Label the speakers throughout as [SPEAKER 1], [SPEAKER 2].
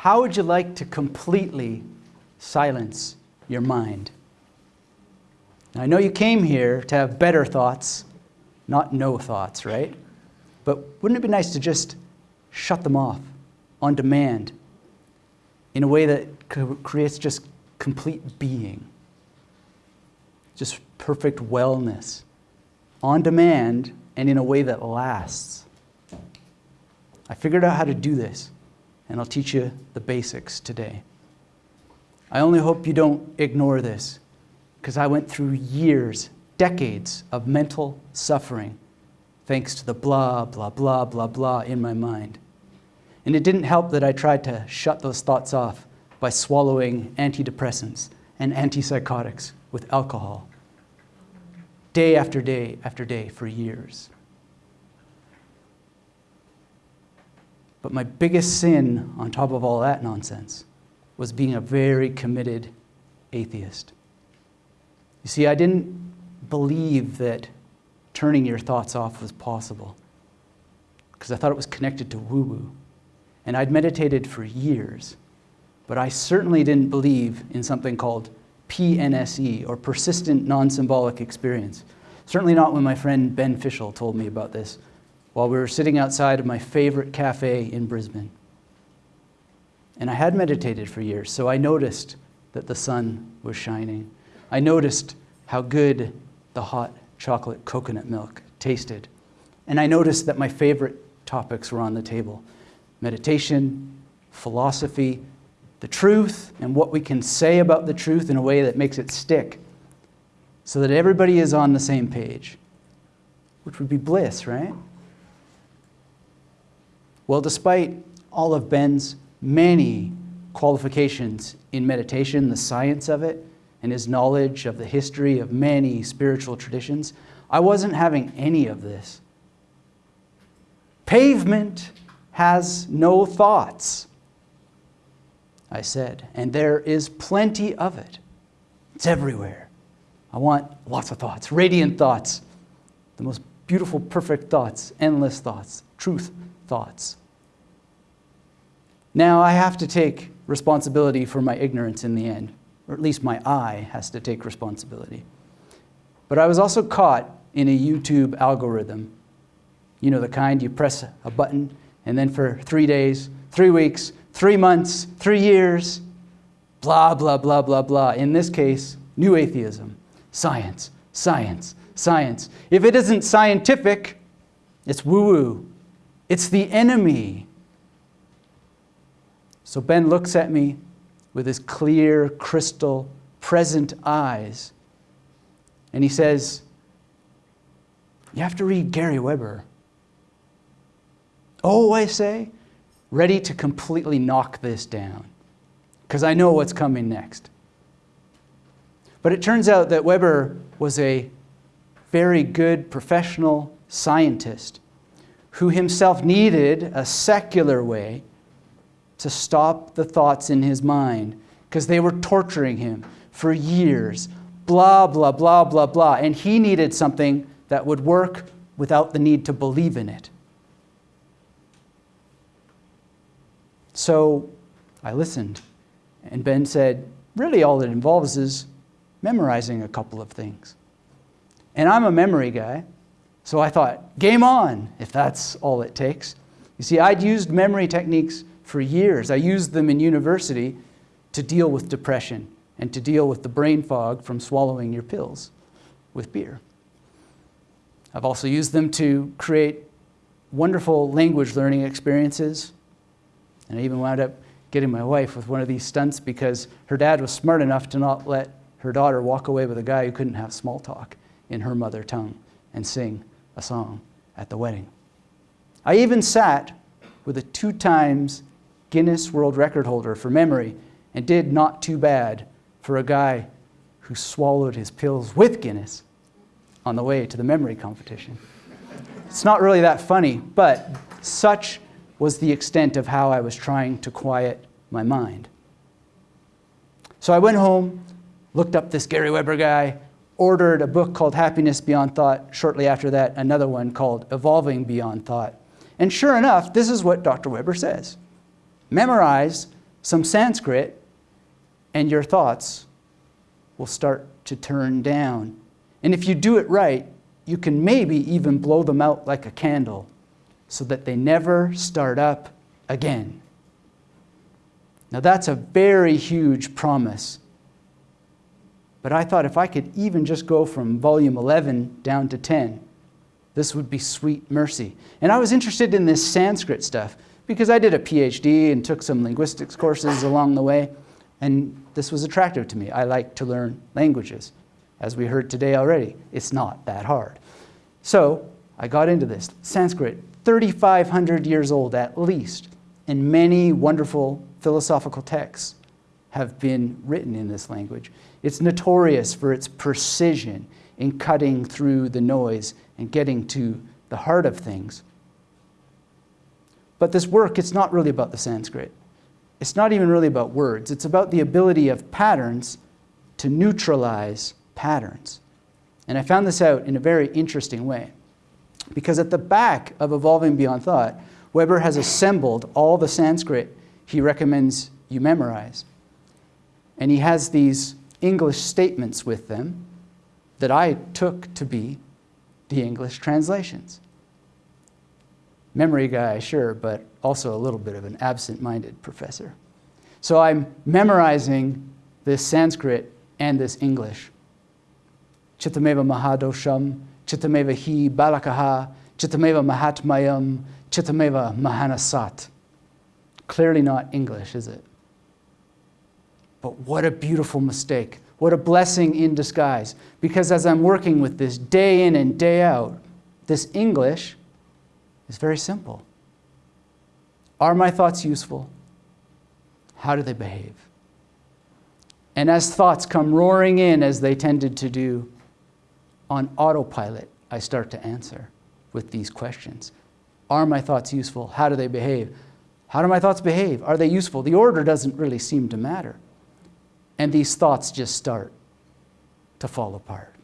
[SPEAKER 1] how would you like to completely silence your mind? Now, I know you came here to have better thoughts, not no thoughts, right? But wouldn't it be nice to just shut them off on demand in a way that creates just complete being? Just perfect wellness on demand and in a way that lasts. I figured out how to do this, and I'll teach you the basics today. I only hope you don't ignore this because I went through years, decades of mental suffering thanks to the blah, blah, blah, blah, blah in my mind. And it didn't help that I tried to shut those thoughts off by swallowing antidepressants and antipsychotics with alcohol day after day after day for years. But my biggest sin on top of all that nonsense was being a very committed atheist. You see, I didn't believe that turning your thoughts off was possible because I thought it was connected to woo woo. And I'd meditated for years, but I certainly didn't believe in something called PNSE or persistent non symbolic experience. Certainly not when my friend Ben Fischel told me about this while we were sitting outside of my favorite cafe in Brisbane. And I had meditated for years, so I noticed that the sun was shining I noticed how good the hot chocolate coconut milk tasted. And I noticed that my favorite topics were on the table meditation, philosophy, the truth, and what we can say about the truth in a way that makes it stick so that everybody is on the same page, which would be bliss, right? Well, despite all of Ben's many qualifications in meditation, the science of it, and his knowledge of the history of many spiritual traditions, I wasn't having any of this. Pavement has no thoughts, I said, and there is plenty of it. It's everywhere. I want lots of thoughts, radiant thoughts, the most beautiful, perfect thoughts, endless thoughts, truth thoughts. Now I have to take responsibility for my ignorance in the end or at least my eye has to take responsibility. But I was also caught in a YouTube algorithm. You know, the kind you press a button and then for three days, three weeks, three months, three years, blah, blah, blah, blah, blah. In this case, new atheism, science, science, science. If it isn't scientific, it's woo woo. It's the enemy. So Ben looks at me with his clear, crystal, present eyes. And he says, You have to read Gary Weber. Oh, I say, ready to completely knock this down, because I know what's coming next. But it turns out that Weber was a very good professional scientist who himself needed a secular way to stop the thoughts in his mind because they were torturing him for years. Blah, blah, blah, blah, blah. And he needed something that would work without the need to believe in it. So I listened. And Ben said, really, all it involves is memorizing a couple of things. And I'm a memory guy. So I thought, game on, if that's all it takes. You see, I'd used memory techniques for years. I used them in university to deal with depression and to deal with the brain fog from swallowing your pills with beer. I've also used them to create wonderful language learning experiences. And I even wound up getting my wife with one of these stunts because her dad was smart enough to not let her daughter walk away with a guy who couldn't have small talk in her mother tongue and sing a song at the wedding. I even sat with a two times Guinness World Record holder for memory and did not too bad for a guy who swallowed his pills with Guinness on the way to the memory competition. It's not really that funny, but such was the extent of how I was trying to quiet my mind. So I went home, looked up this Gary Weber guy, ordered a book called Happiness Beyond Thought, shortly after that, another one called Evolving Beyond Thought. And sure enough, this is what Dr. Weber says memorize some Sanskrit, and your thoughts will start to turn down. And if you do it right, you can maybe even blow them out like a candle so that they never start up again. Now, that's a very huge promise. But I thought if I could even just go from volume 11 down to 10, this would be sweet mercy. And I was interested in this Sanskrit stuff because I did a PhD and took some linguistics courses along the way, and this was attractive to me. I like to learn languages. As we heard today already, it's not that hard. So I got into this. Sanskrit, 3,500 years old at least, and many wonderful philosophical texts have been written in this language. It's notorious for its precision in cutting through the noise and getting to the heart of things. But this work, it's not really about the Sanskrit. It's not even really about words. It's about the ability of patterns to neutralize patterns. And I found this out in a very interesting way. Because at the back of Evolving Beyond Thought, Weber has assembled all the Sanskrit he recommends you memorize. And he has these English statements with them that I took to be the English translations. Memory guy, sure, but also a little bit of an absent minded professor. So I'm memorizing this Sanskrit and this English. Chittameva Mahadosham, Chittameva Hi Balakaha, Chittameva Mahatmayam, Chittameva Mahanasat. Clearly not English, is it? But what a beautiful mistake. What a blessing in disguise. Because as I'm working with this day in and day out, this English is very simple. Are my thoughts useful? How do they behave? And as thoughts come roaring in, as they tended to do, on autopilot, I start to answer with these questions. Are my thoughts useful? How do they behave? How do my thoughts behave? Are they useful? The order doesn't really seem to matter. And these thoughts just start to fall apart.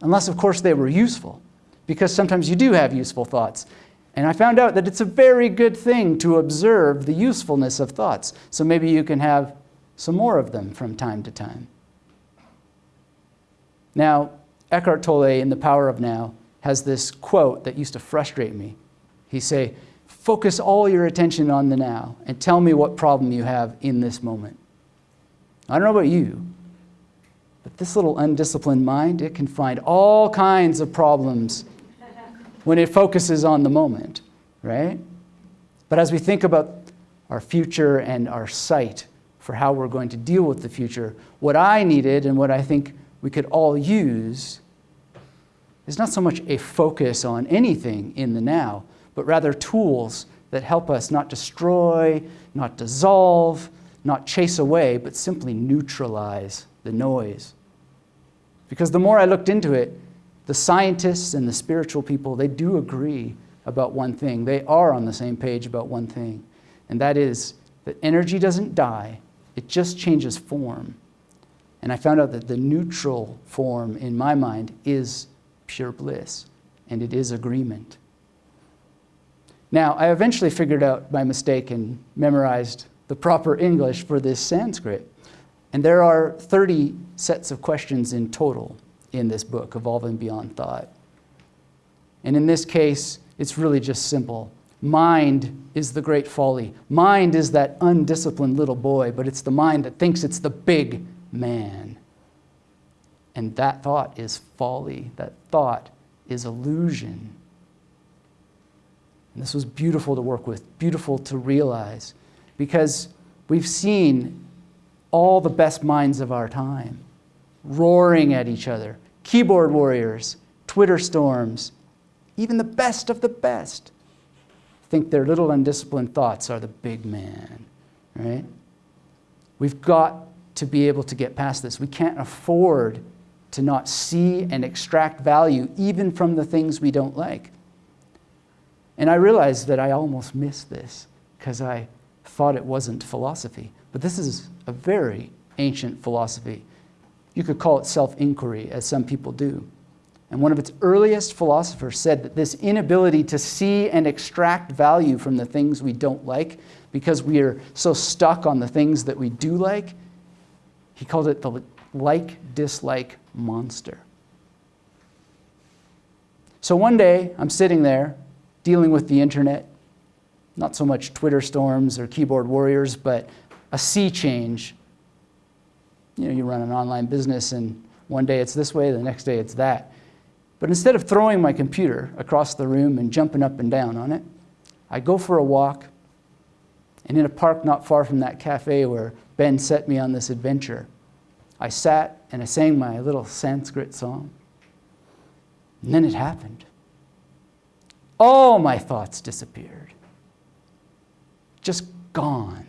[SPEAKER 1] Unless, of course, they were useful, because sometimes you do have useful thoughts. And I found out that it's a very good thing to observe the usefulness of thoughts. So maybe you can have some more of them from time to time. Now, Eckhart Tolle in The Power of Now has this quote that used to frustrate me. He say, focus all your attention on the now and tell me what problem you have in this moment. I don't know about you, but this little undisciplined mind, it can find all kinds of problems when it focuses on the moment, right? But as we think about our future and our sight for how we're going to deal with the future, what I needed and what I think we could all use is not so much a focus on anything in the now, but rather tools that help us not destroy, not dissolve, not chase away, but simply neutralize the noise. Because the more I looked into it, the scientists and the spiritual people, they do agree about one thing. They are on the same page about one thing, and that is that energy doesn't die, it just changes form. And I found out that the neutral form in my mind is pure bliss, and it is agreement. Now, I eventually figured out my mistake and memorized the proper English for this Sanskrit. And there are 30 sets of questions in total in this book, Evolving Beyond Thought. And in this case, it's really just simple. Mind is the great folly. Mind is that undisciplined little boy, but it's the mind that thinks it's the big man. And that thought is folly. That thought is illusion. And this was beautiful to work with, beautiful to realize because we've seen all the best minds of our time roaring at each other keyboard warriors, Twitter storms, even the best of the best think their little undisciplined thoughts are the big man, right? We've got to be able to get past this. We can't afford to not see and extract value even from the things we don't like. And I realized that I almost missed this because I thought it wasn't philosophy. But this is a very ancient philosophy. You could call it self inquiry, as some people do. And one of its earliest philosophers said that this inability to see and extract value from the things we don't like because we are so stuck on the things that we do like, he called it the like dislike monster. So one day, I'm sitting there dealing with the internet, not so much Twitter storms or keyboard warriors, but a sea change. You know, you run an online business, and one day it's this way, the next day it's that. But instead of throwing my computer across the room and jumping up and down on it, I go for a walk, and in a park not far from that cafe where Ben set me on this adventure, I sat and I sang my little Sanskrit song. And then it happened. All my thoughts disappeared, just gone.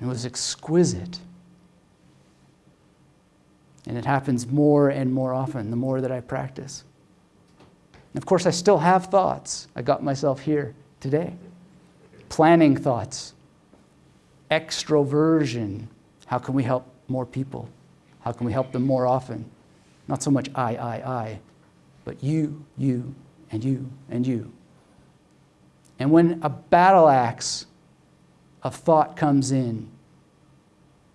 [SPEAKER 1] It was exquisite. And it happens more and more often the more that I practice. And of course, I still have thoughts. I got myself here today. Planning thoughts, extroversion. How can we help more people? How can we help them more often? Not so much I, I, I, but you, you, and you, and you. And when a battle axe of thought comes in,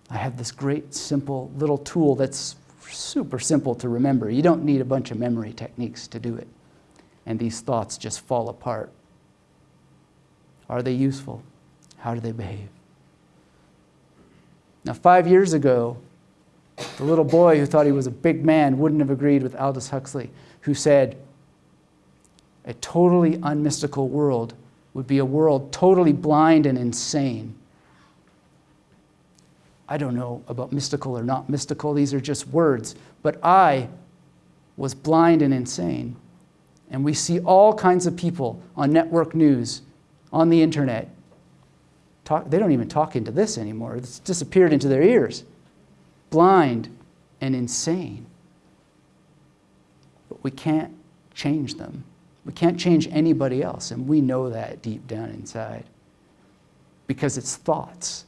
[SPEAKER 1] I have this great, simple little tool that's super simple to remember. You don't need a bunch of memory techniques to do it. And these thoughts just fall apart. Are they useful? How do they behave? Now, five years ago, the little boy who thought he was a big man wouldn't have agreed with Aldous Huxley, who said, a totally unmystical world would be a world totally blind and insane. I don't know about mystical or not mystical, these are just words. But I was blind and insane. And we see all kinds of people on network news, on the internet. Talk, they don't even talk into this anymore, it's disappeared into their ears. Blind and insane. But we can't change them. We can't change anybody else, and we know that deep down inside because it's thoughts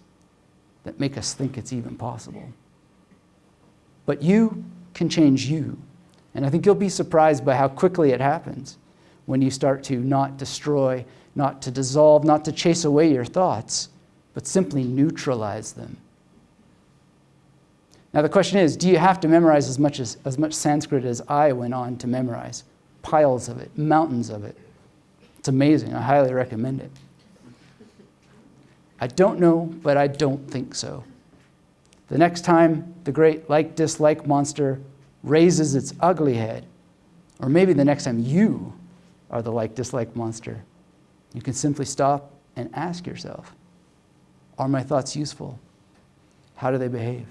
[SPEAKER 1] that make us think it's even possible. But you can change you. And I think you'll be surprised by how quickly it happens when you start to not destroy, not to dissolve, not to chase away your thoughts, but simply neutralize them. Now the question is, do you have to memorize as much, as, as much Sanskrit as I went on to memorize? Piles of it, mountains of it. It's amazing. I highly recommend it. I don't know, but I don't think so. The next time the great like dislike monster raises its ugly head, or maybe the next time you are the like dislike monster, you can simply stop and ask yourself Are my thoughts useful? How do they behave?